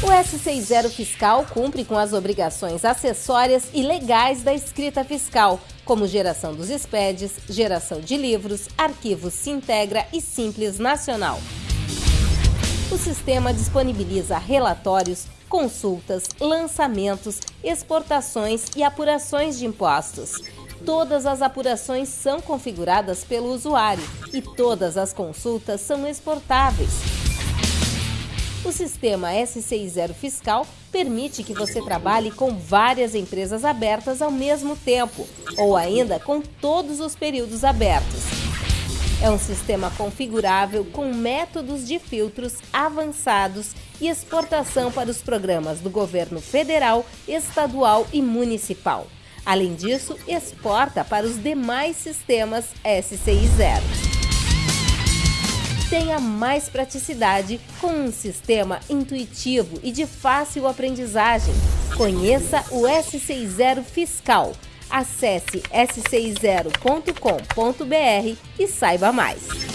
O S60 Fiscal cumpre com as obrigações acessórias e legais da escrita fiscal, como geração dos SPEDs, geração de livros, arquivos Sintegra e Simples Nacional. O sistema disponibiliza relatórios, consultas, lançamentos, exportações e apurações de impostos. Todas as apurações são configuradas pelo usuário e todas as consultas são exportáveis. O sistema S60 Fiscal permite que você trabalhe com várias empresas abertas ao mesmo tempo, ou ainda com todos os períodos abertos. É um sistema configurável com métodos de filtros avançados e exportação para os programas do governo federal, estadual e municipal. Além disso, exporta para os demais sistemas SCI0 tenha mais praticidade com um sistema intuitivo e de fácil aprendizagem. Conheça o S60 Fiscal. Acesse s60.com.br e saiba mais.